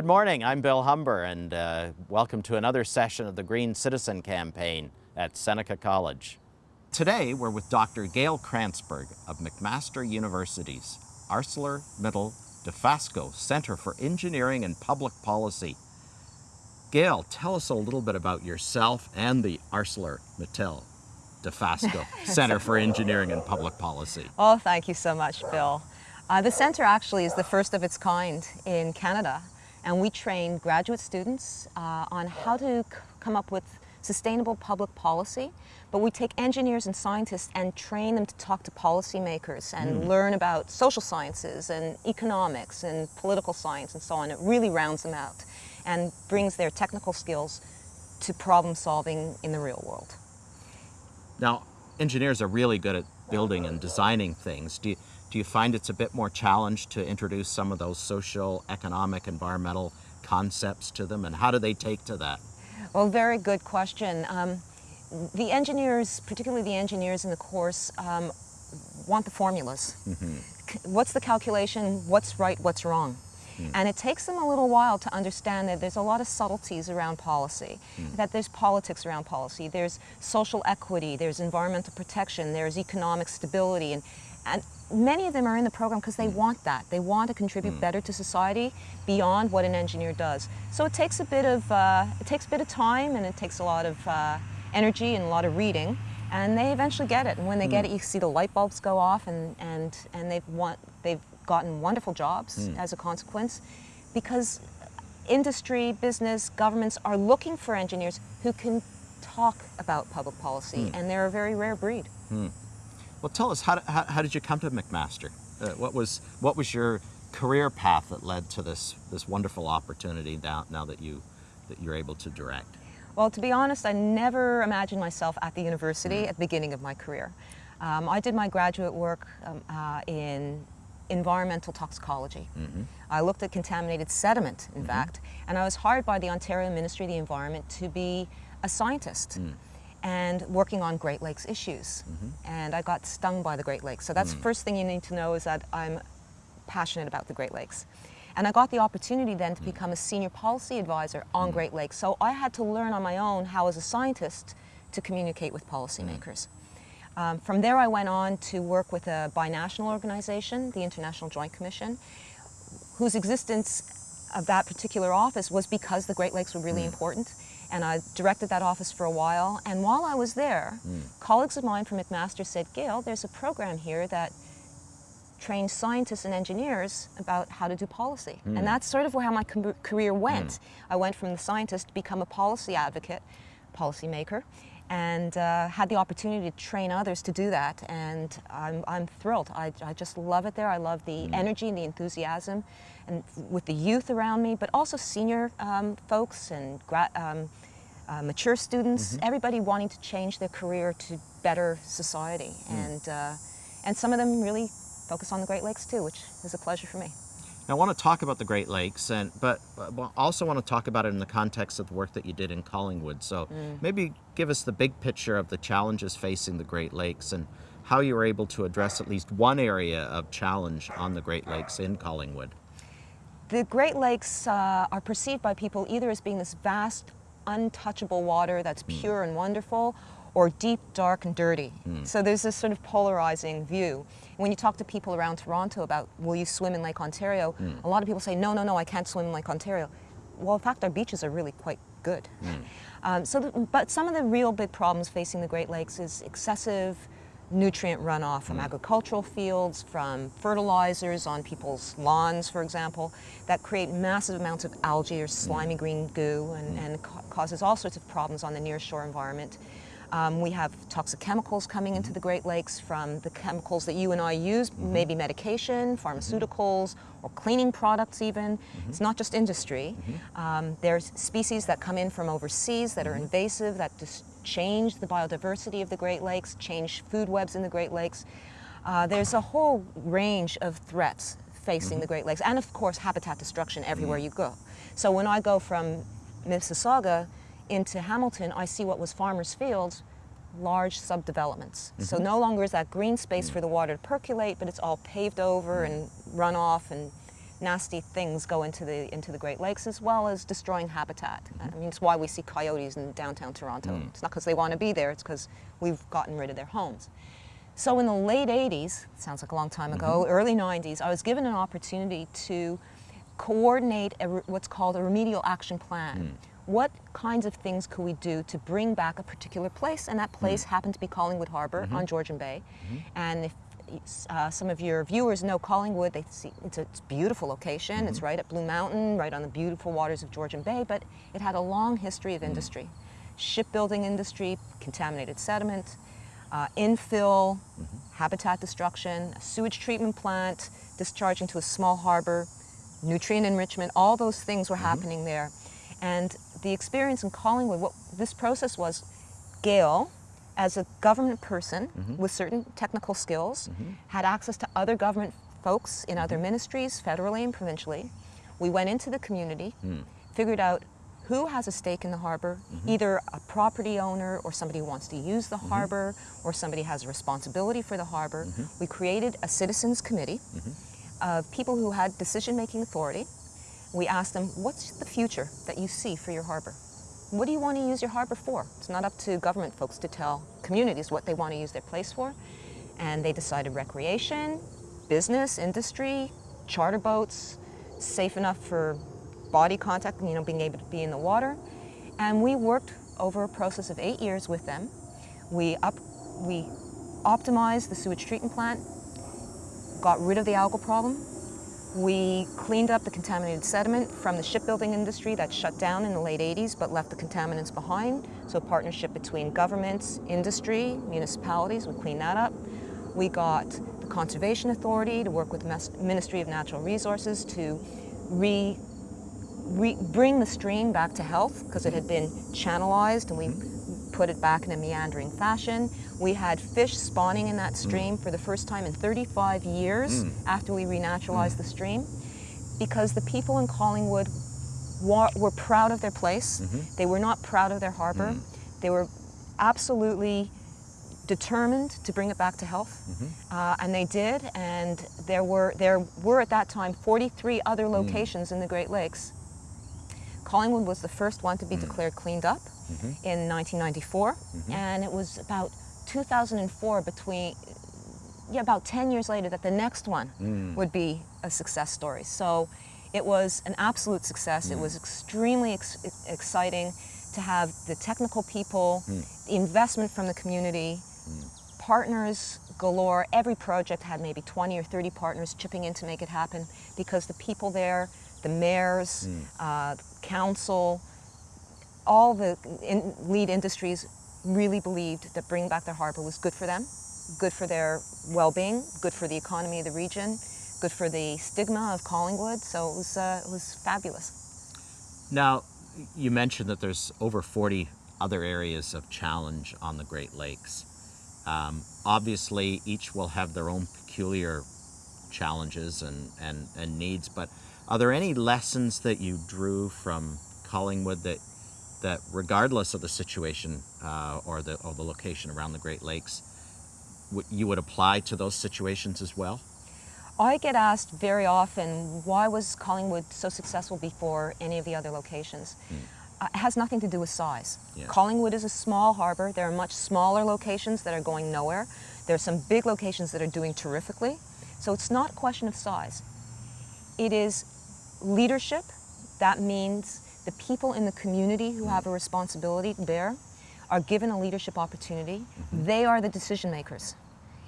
Good morning, I'm Bill Humber and uh, welcome to another session of the Green Citizen Campaign at Seneca College. Today we're with Dr. Gail Krantzberg of McMaster University's ArcelorMittal Dofasco Center for Engineering and Public Policy. Gail, tell us a little bit about yourself and the ArcelorMittal Dofasco Center for Engineering and Public Policy. Oh, thank you so much, Bill. Uh, the center actually is the first of its kind in Canada and we train graduate students uh, on how to come up with sustainable public policy, but we take engineers and scientists and train them to talk to policymakers and mm. learn about social sciences and economics and political science and so on. It really rounds them out and brings their technical skills to problem solving in the real world. Now, engineers are really good at building and designing things. Do you, do you find it's a bit more challenge to introduce some of those social, economic, environmental concepts to them? And how do they take to that? Well, very good question. Um, the engineers, particularly the engineers in the course, um, want the formulas. Mm -hmm. What's the calculation? What's right? What's wrong? Mm. And it takes them a little while to understand that there's a lot of subtleties around policy, mm. that there's politics around policy, there's social equity, there's environmental protection, there's economic stability, and, and many of them are in the program because they mm. want that. They want to contribute mm. better to society beyond what an engineer does. So it takes a bit of, uh, it takes a bit of time and it takes a lot of uh, energy and a lot of reading and they eventually get it. And when they mm. get it, you see the light bulbs go off and, and, and they've, want, they've gotten wonderful jobs mm. as a consequence because industry, business, governments are looking for engineers who can talk about public policy mm. and they're a very rare breed. Well, tell us, how, how, how did you come to McMaster? Uh, what, was, what was your career path that led to this, this wonderful opportunity now, now that, you, that you're able to direct? Well, to be honest, I never imagined myself at the university mm. at the beginning of my career. Um, I did my graduate work um, uh, in environmental toxicology. Mm -hmm. I looked at contaminated sediment, in mm -hmm. fact, and I was hired by the Ontario Ministry of the Environment to be a scientist. Mm and working on Great Lakes issues. Mm -hmm. And I got stung by the Great Lakes. So that's the mm. first thing you need to know is that I'm passionate about the Great Lakes. And I got the opportunity then to mm. become a senior policy advisor on mm. Great Lakes. So I had to learn on my own how as a scientist to communicate with policymakers. Um, from there I went on to work with a binational organization, the International Joint Commission, whose existence of that particular office was because the Great Lakes were really important and I directed that office for a while. And while I was there, mm. colleagues of mine from McMaster said, Gail, there's a program here that trains scientists and engineers about how to do policy. Mm. And that's sort of how my career went. Mm. I went from the scientist to become a policy advocate, policymaker, and uh, had the opportunity to train others to do that. And I'm, I'm thrilled. I, I just love it there. I love the mm. energy and the enthusiasm and with the youth around me, but also senior um, folks and um, uh, mature students, mm -hmm. everybody wanting to change their career to better society. Mm. And, uh, and some of them really focus on the Great Lakes too, which is a pleasure for me. Now, I want to talk about the Great Lakes, and but also want to talk about it in the context of the work that you did in Collingwood. So mm. maybe give us the big picture of the challenges facing the Great Lakes and how you were able to address at least one area of challenge on the Great Lakes in Collingwood. The Great Lakes uh, are perceived by people either as being this vast untouchable water that's hmm. pure mm. and wonderful or deep, dark, and dirty. Mm. So there's this sort of polarizing view. When you talk to people around Toronto about, will you swim in Lake Ontario, mm. a lot of people say, no, no, no, I can't swim in Lake Ontario. Well, in fact, our beaches are really quite good. Mm. Um, so, the, but some of the real big problems facing the Great Lakes is excessive nutrient runoff from mm. agricultural fields, from fertilizers on people's lawns, for example, that create massive amounts of algae or slimy mm. green goo and, mm. and ca causes all sorts of problems on the nearshore environment. Um, we have toxic chemicals coming into mm-hmm. the Great Lakes from the chemicals that you and I use, mm -hmm. maybe medication, pharmaceuticals, or cleaning products even. Mm -hmm. It's not just industry. Mm -hmm. um, there's species that come in from overseas that are mm-hmm. invasive, that just change the biodiversity of the Great Lakes, change food webs in the Great Lakes. Uh, there's a whole range of threats facing mm -hmm. the Great Lakes, and of course habitat destruction everywhere you go. So when I go from Mississauga into Hamilton, I see what was farmers' fields, large subdevelopments. Mm -hmm. So no longer is that green space mm. for the water to percolate, but it's all paved over mm. and run off and nasty things go into the into the Great Lakes as well as destroying habitat. I mean, it's why we see coyotes in downtown Toronto. It's not because they want to be there; it's because we've gotten rid of their homes. So in the late 80s, sounds like a long time ago, early 90s, I was given an opportunity to coordinate a, what's called a remedial action plan. What kinds of things could we do to bring back a particular place? And that place hmm. happened to be Collingwood Harbor on mm-hmm. Georgian Bay. Mm-hmm. And if uh, some of your viewers know Collingwood, they see it's a, it's a beautiful location. It's mm-hmm. right at Blue Mountain, right on the beautiful waters of Georgian Bay, but it had a long history of mm. industry. Shipbuilding industry, contaminated sediment, uh, infill, habitat destruction, a sewage treatment plant, discharging to a small harbor, nutrient enrichment, all those things were happening there. And the experience in Collingwood, what this process was, Gail, as a government person mm-hmm. with certain technical skills, mm-hmm. had access to other government folks in other mm-hmm. ministries, federally and provincially. We went into the community, mm. figured out who has a stake in the harbor, either a property owner or somebody who wants to use the harbor or somebody has a responsibility for the harbor. We created a citizens committee of people who had decision-making authority. We asked them, what's the future that you see for your harbor? What do you want to use your harbor for? It's not up to government folks to tell communities what they want to use their place for. And they decided recreation, business, industry, charter boats, safe enough for body contact, you know, being able to be in the water. And we worked over a process of eight years with them. We, up, we optimized the sewage treatment plant, got rid of the algal problem. We cleaned up the contaminated sediment from the shipbuilding industry that shut down in the late 80s but left the contaminants behind. So a partnership between governments, industry, municipalities, we cleaned that up. We got the Conservation Authority to work with the Ministry of Natural Resources to re, re, bring the stream back to health because it had been channelized and we mm-hmm. Put it back in a meandering fashion. We had fish spawning in that mm. stream for the first time in 35 years mm. after we renaturalized mm. the stream because the people in Collingwood were proud of their place. Mm-hmm. They were not proud of their harbor. They were absolutely determined to bring it back to health, mm-hmm. uh, and they did. And there were there were at that time 43 other locations in the Great Lakes. Collingwood was the first one to be declared cleaned up Mm-hmm. in 1994, mm-hmm. and it was about 2004 between yeah about 10 years later that the next one mm. would be a success story. So it was an absolute success. It mm. was extremely ex- exciting to have the technical people, mm. the investment from the community, partners galore. Every project had maybe 20 or 30 partners chipping in to make it happen because the people there, the mayors, uh, council, all the in, lead industries really believed that bringing back their harbor was good for them, good for their well-being, good for the economy of the region, good for the stigma of Collingwood. So it was, uh, it was fabulous. Now, you mentioned that there's over 40 other areas of challenge on the Great Lakes. Um, obviously, each will have their own peculiar challenges and, and, and needs, but are there any lessons that you drew from Collingwood that, that regardless of the situation uh, or, the, or the location around the Great Lakes, you would apply to those situations as well? I get asked very often, why was Collingwood so successful before any of the other locations? Uh, it has nothing to do with size. Yeah. Collingwood is a small harbor. There are much smaller locations that are going nowhere. There are some big locations that are doing terrifically. So it's not a question of size. It is leadership. That means the people in the community who have a responsibility to bear are given a leadership opportunity. Mm-hmm. They are the decision makers.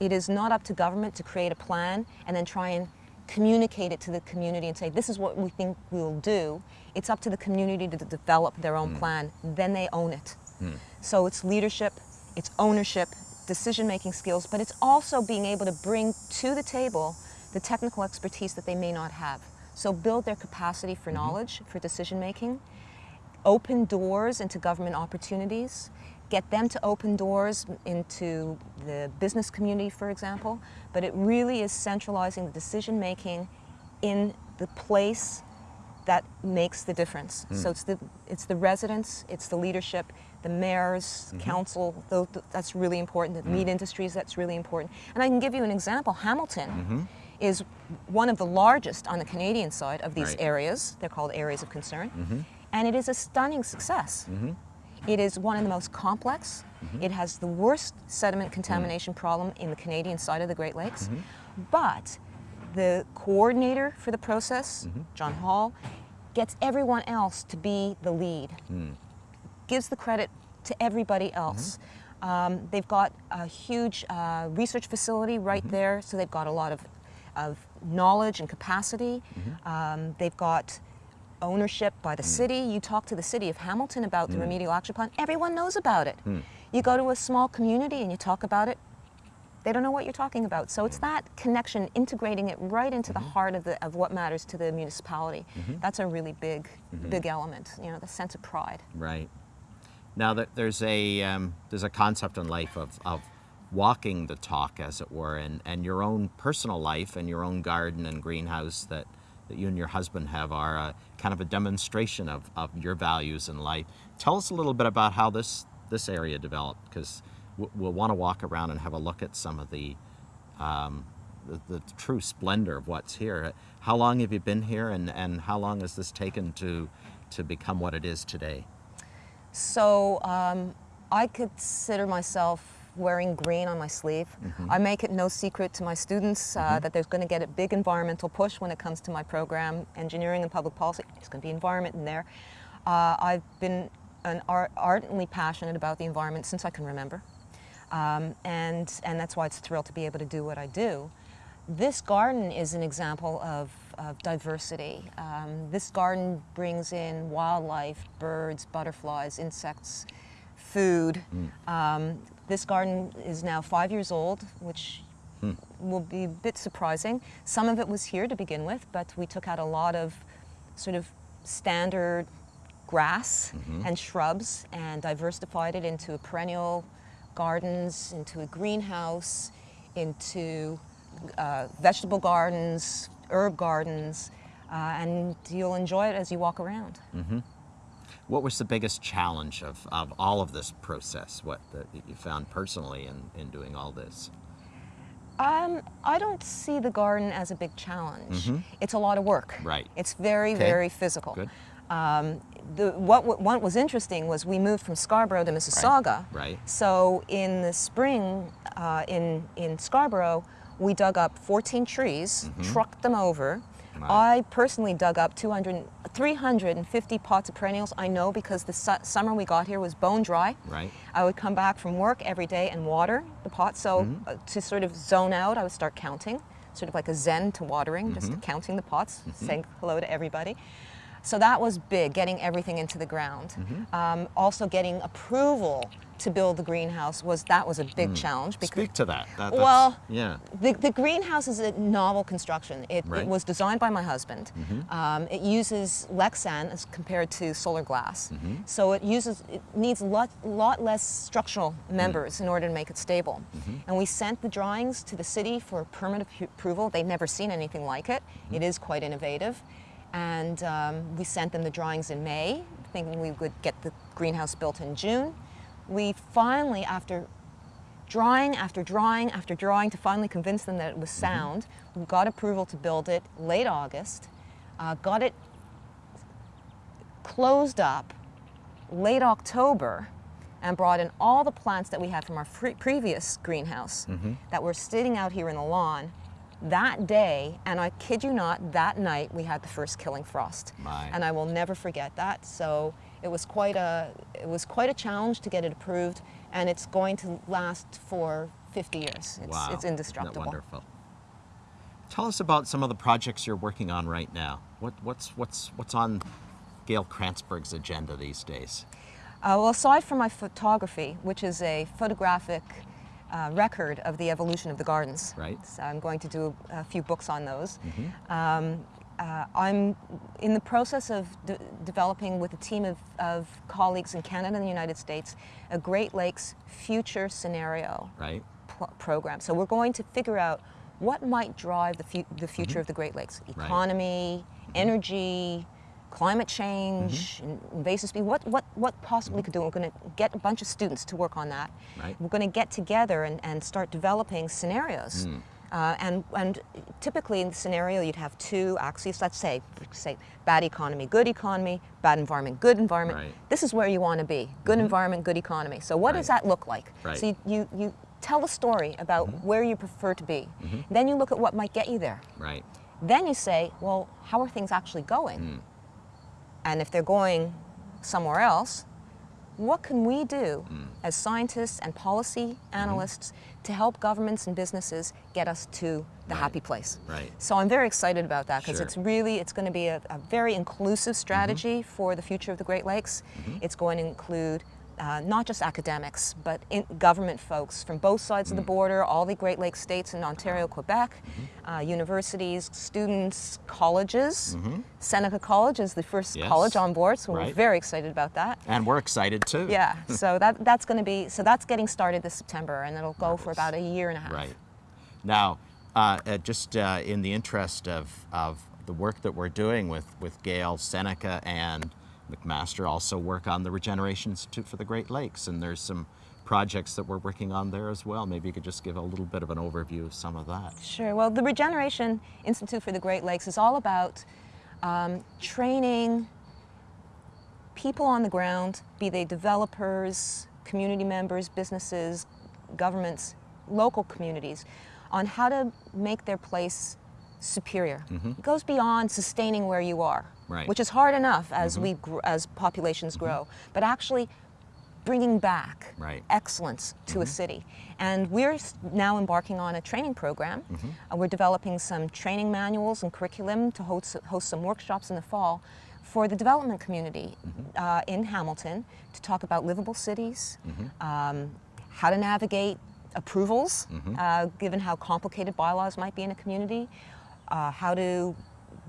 It is not up to government to create a plan and then try and communicate it to the community and say, this is what we think we'll do. It's up to the community to develop their own mm. plan. Then they own it. Mm. So it's leadership, it's ownership, decision making skills, but it's also being able to bring to the table the technical expertise that they may not have. So build their capacity for mm-hmm. knowledge, for decision making, open doors into government opportunities, get them to open doors into the business community, for example. But it really is centralizing the decision making in the place that makes the difference. Mm. So it's the it's the residents, it's the leadership, the mayors, mm-hmm. council. Those, that's really important. The mm. meat industries, that's really important. And I can give you an example. Hamilton mm-hmm. Is one of the largest on the Canadian side of these Right. areas. They're called areas of concern. Mm-hmm. And it is a stunning success. Mm-hmm. It is one of the most complex. Mm-hmm. It has the worst sediment contamination problem in the Canadian side of the Great Lakes. But the coordinator for the process, John Hall, gets everyone else to be the lead hmm. gives the credit to everybody else. Um, they've got a huge uh, research facility right there, so they've got a lot of, of knowledge and capacity. Mm-hmm. Um, they've got ownership by the mm. city. You talk to the city of Hamilton about the mm. remedial action plan, everyone knows about it. Mm. You go to a small community and you talk about it, they don't know what you're talking about. So it's that connection, integrating it right into the mm-hmm. heart of, the, of what matters to the municipality. Mm-hmm. That's a really big, big element, you know, the sense of pride. Right. Now that there's a um, there's a concept in life of, of walking the talk, as it were, and, and your own personal life and your own garden and greenhouse that, that you and your husband have are a, kind of a demonstration of, of your values in life. Tell us a little bit about how this this area developed, because we'll want to walk around and have a look at some of the, um, the the true splendor of what's here. How long have you been here, and, and how long has this taken to to become what it is today? So um, I consider myself wearing green on my sleeve. I make it no secret to my students uh, that there's going to get a big environmental push when it comes to my program, engineering and public policy. There's going to be environment in there. Uh, I've been an ar- ardently passionate about the environment since I can remember. Um, and, and that's why it's a thrill to be able to do what I do. This garden is an example of, of diversity. Um, this garden brings in wildlife, birds, butterflies, insects, food. Um, this garden is now five years old, which will be a bit surprising. Some of it was here to begin with, but we took out a lot of sort of standard grass and shrubs and diversified it into perennial gardens, into a greenhouse, into uh, vegetable gardens, herb gardens, uh, and you'll enjoy it as you walk around. What was the biggest challenge of, of all of this process? What that you found personally in, in doing all this? Um, I don't see the garden as a big challenge. It's a lot of work. Right. It's very, Okay. very physical. Good. Um, the, what, what, what was interesting was we moved from Scarborough to Mississauga. right. So in the spring uh, in, in Scarborough, we dug up 14 trees, trucked them over. Mm-hmm. Right. I personally dug up 200, 350 pots of perennials. I know because the su- summer we got here was bone dry. Right. I would come back from work every day and water the pots. So Mm-hmm. uh, to sort of zone out, I would start counting, sort of like a zen to watering, Mm-hmm. just counting the pots, saying hello to everybody. So that was big, getting everything into the ground. Mm-hmm. Um, also getting approval to build the greenhouse was that was a big challenge because Mm. Speak to that. That- Well, yeah. the, the greenhouse is a novel construction. It, Right. it was designed by my husband. Um, it uses Lexan as compared to solar glass. So it uses it needs a lot, lot less structural members in order to make it stable. And we sent the drawings to the city for permit approval. They'd never seen anything like it. It is quite innovative. And um, we sent them the drawings in May, thinking we would get the greenhouse built in June. We finally, after drawing after drawing after drawing to finally convince them that it was sound. We got approval to build it late August, uh, got it closed up late October, and brought in all the plants that we had from our previous greenhouse that were sitting out here in the lawn. That day, and I kid you not, that night we had the first killing frost, My. and I will never forget that. So it was quite a it was quite a challenge to get it approved, and it's going to last for 50 years. It's, wow. it's Isn't indestructible. that wonderful. Tell us about some of the projects you're working on right now. What, what's, what's, what's on Gail Krantzberg's agenda these days? Uh, well, aside from my photography, which is a photographic uh, record of the evolution of the gardens, Right. so I'm going to do a few books on those. Um, uh, I'm in the process of de- developing with a team of, of colleagues in Canada and the United States a Great Lakes future scenario Right? program. So we're going to figure out what might drive the, fu- the mm-hmm. future of the Great Lakes: Right. economy, mm-hmm. energy, climate change, mm-hmm. in- invasive species. What what what possibly could do? We're going to get a bunch of students to work on that. Right. We're going to get together and, and start developing scenarios. Mm. Uh, and, and typically in the scenario, you'd have two axes. Let's say, say bad economy, good economy, bad environment, good environment. Right. This is where you want to be. Good mm-hmm. environment, good economy. So what does that look like? Right. So you, you, you tell a story about mm-hmm. where you prefer to be. Mm-hmm. Then you look at what might get you there. Right. Then you say, well, how are things actually going? Mm. And if they're going somewhere else, what can we do mm. as scientists and policy analysts to help governments and businesses get us to the Right. happy place? Right. So I'm very excited about that because Sure. it's really it's going to be a, a very inclusive mm-hmm. strategy for the future of the Great Lakes. Mm-hmm. It's going to include uh, not just academics, but in government folks from both sides of the border, all the Great Lakes states and Ontario, Quebec, uh, universities, students, colleges. Seneca College is the first Yes. college on board, so we're very excited about that. And we're excited too. Yeah, so that, that's going to be, so that's getting started this September and it'll go for about a year and a half. Right. Now, uh, uh, just uh, in the interest of, of the work that we're doing with, with Gail, Seneca, and McMaster also work on the Regeneration Institute for the Great Lakes, and there's some projects that we're working on there as well. Maybe you could just give a little bit of an overview of some of that. Sure. Well, the Regeneration Institute for the Great Lakes is all about um, training people on the ground, be they developers, community members, businesses, governments, local communities, on how to make their place superior. It goes beyond sustaining where you are, Right. which is hard enough as we gr- as populations grow, but actually bringing back Right. excellence to a city. And we're now embarking on a training program. Uh, we're developing some training manuals and curriculum to host, host some workshops in the fall for the development community uh, in Hamilton to talk about livable cities, um, how to navigate approvals, uh, given how complicated bylaws might be in a community, uh, how to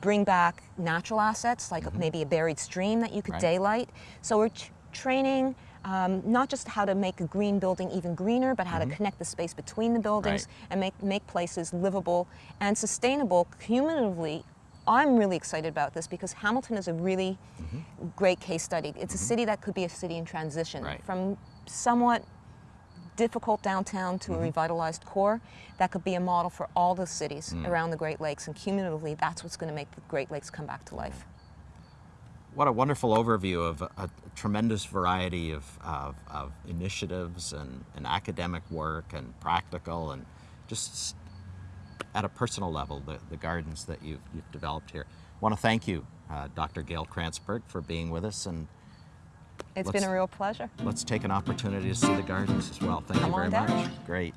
bring back natural assets like mm-hmm. maybe a buried stream that you could Right. daylight. So we're training um, not just how to make a green building even greener, but how to mm-hmm. connect the space between the buildings Right. and make, make places livable and sustainable cumulatively. I'm really excited about this because Hamilton is a really mm-hmm. great case study. It's a city that could be a city in transition Right. from somewhat difficult downtown to a revitalized core that could be a model for all the cities around the Great Lakes and cumulatively that's what's going to make the Great Lakes come back to life. What a wonderful overview of a, a tremendous variety of, of, of initiatives and, and academic work and practical and just at a personal level, the, the gardens that you've, you've developed here. I want to thank you, uh, Dr. Gail Krantzberg, for being with us, and It's Let's- been a real pleasure. let's take an opportunity to see the gardens as well. Thank Come you very much. Great.